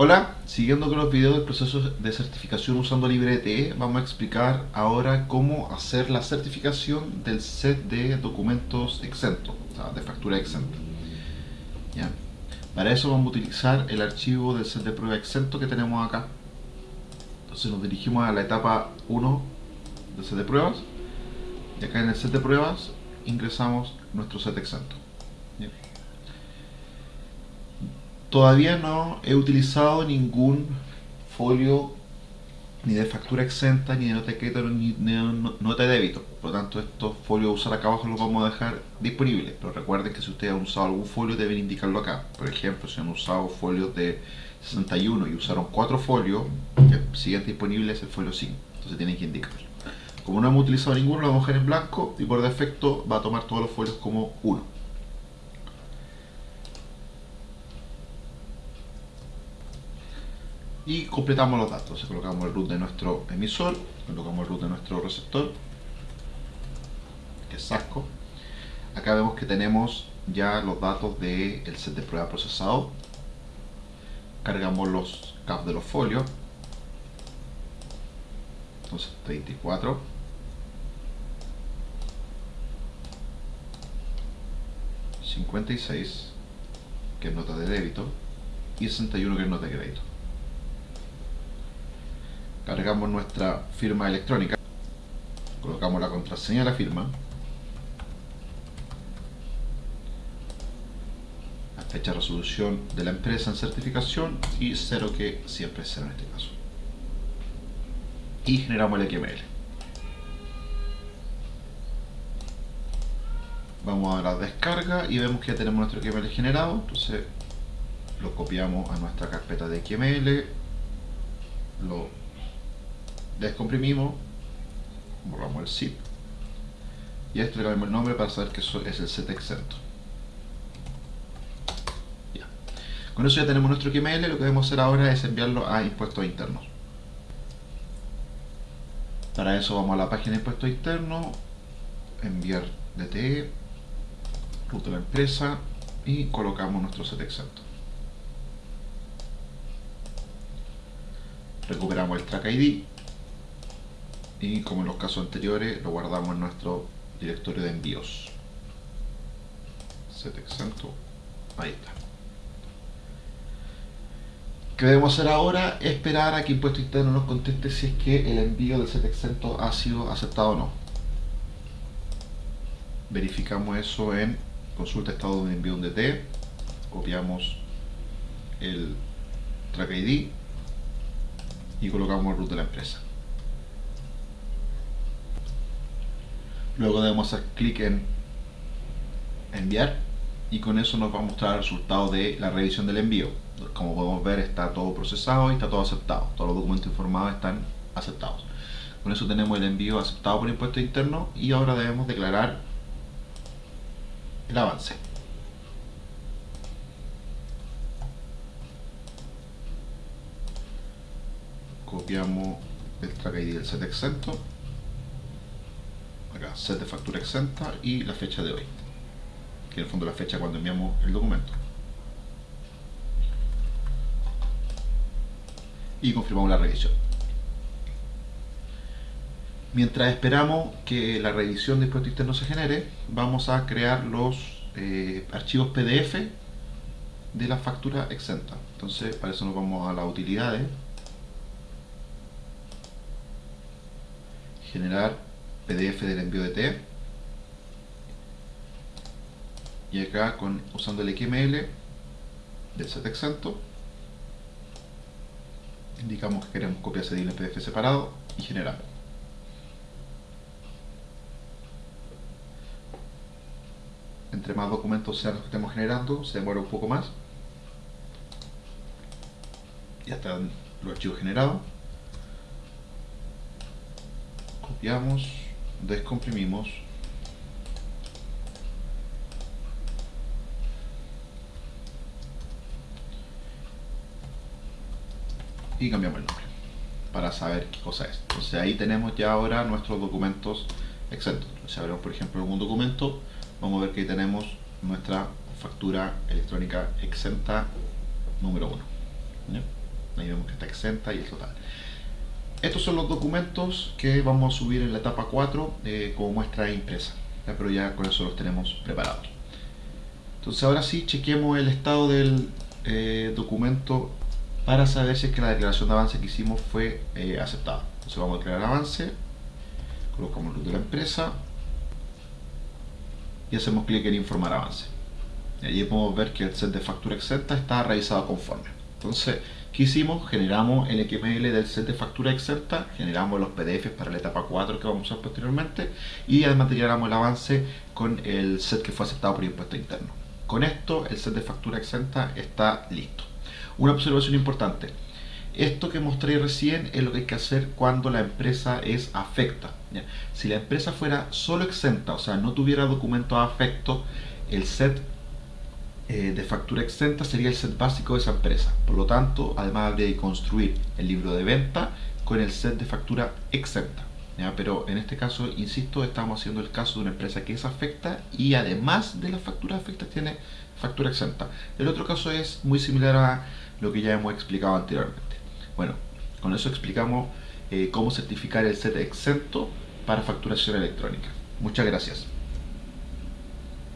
Hola, siguiendo con los videos del proceso de certificación usando LibreTE, vamos a explicar ahora cómo hacer la certificación del set de documentos exentos, o sea, de factura exenta. Para eso vamos a utilizar el archivo del set de prueba exento que tenemos acá. Entonces nos dirigimos a la etapa 1 del set de pruebas y acá en el set de pruebas ingresamos nuestro set exento. Todavía no he utilizado ningún folio ni de factura exenta, ni de nota de crédito, ni de nota de débito. Por lo tanto, estos folios a usar acá abajo los vamos a dejar disponibles. Pero recuerden que si ustedes han usado algún folio deben indicarlo acá. Por ejemplo, si han usado folios de 61 y usaron 4 folios, el siguiente disponible es el folio 5. Entonces tienen que indicarlo. Como no hemos utilizado ninguno, lo vamos a dejar en blanco y por defecto va a tomar todos los folios como 1. Y completamos los datos. Colocamos el root de nuestro emisor, colocamos el root de nuestro receptor, que es Sasco. Acá vemos que tenemos ya los datos del set de prueba procesado. Cargamos los caps de los folios. Entonces 34. ...56... ...que es nota de débito... ...y 61 que es nota de crédito cargamos nuestra firma electrónica, colocamos la contraseña de la firma, la fecha de resolución de la empresa en certificación y cero que siempre es cero en este caso. Y generamos el XML. Vamos a la descarga y vemos que ya tenemos nuestro XML generado, entonces lo copiamos a nuestra carpeta de XML, lo descomprimimos, borramos el zip y a esto le cambiamos el nombre para saber que eso es el set exento. Con eso ya tenemos nuestro XML, lo que debemos hacer ahora es enviarlo a impuestos internos. Para eso vamos a la página de impuestos internos, enviar DTE, ruta de la empresa y colocamos nuestro set exento. Recuperamos el track ID y como en los casos anteriores lo guardamos en nuestro directorio de envíos. Set exento. Ahí está. Que debemos hacer ahora esperar a que impuesto interno nos conteste si es que el envío del set exento ha sido aceptado o no. Verificamos eso en consulta estado de envío de DT copiamos el track ID y colocamos el root de la empresa Luego debemos hacer clic en enviar y con eso nos va a mostrar el resultado de la revisión del envío. Como podemos ver está todo procesado y está todo aceptado. Todos los documentos informados están aceptados. Con eso tenemos el envío aceptado por impuesto interno y ahora debemos declarar el avance. Copiamos el track ID del set exento set de factura exenta y la fecha de hoy que en el fondo la fecha cuando enviamos el documento. Y confirmamos la revisión. Mientras esperamos que la revisión de impuesto interno se genere vamos a crear los eh, archivos pdf de la factura exenta. Entonces para eso nos vamos a las utilidades. Generar PDF del envío de T. Y acá con usando el XML del set exento indicamos que queremos copiar ese en PDF separado y generar. Entre más documentos sean los que estemos generando se demora un poco más. Ya están los archivos generados. Copiamos descomprimimos y cambiamos el nombre para saber qué cosa es. Entonces ahí tenemos ya ahora nuestros documentos exentos. Si abrimos por ejemplo algún documento, vamos a ver que ahí tenemos nuestra factura electrónica exenta número 1. ahí vemos que está exenta y el total. Estos son los documentos que vamos a subir en la etapa 4 eh, como muestra impresa, pero ya con eso los tenemos preparados. Entonces ahora sí, chequemos el estado del eh, documento para saber si es que la declaración de avance que hicimos fue eh, aceptada. Entonces vamos a crear avance, colocamos el de la empresa y hacemos clic en informar avance. Y allí podemos ver que el set de factura exenta está realizado conforme. Entonces, ¿qué hicimos? Generamos el XML del set de factura exenta, generamos los PDFs para la etapa 4 que vamos a usar posteriormente y además generamos el avance con el set que fue aceptado por impuesto interno. Con esto, el set de factura exenta está listo. Una observación importante. Esto que mostré recién es lo que hay que hacer cuando la empresa es afecta. Si la empresa fuera solo exenta, o sea, no tuviera documentos afectos, el set eh, de factura exenta sería el set básico de esa empresa. Por lo tanto, además habría de construir el libro de venta con el set de factura exenta. Pero en este caso, insisto, estamos haciendo el caso de una empresa que es afecta y además de las facturas afectas tiene factura exenta. El otro caso es muy similar a lo que ya hemos explicado anteriormente. Bueno, con eso explicamos eh, cómo certificar el set exento para facturación electrónica. Muchas gracias.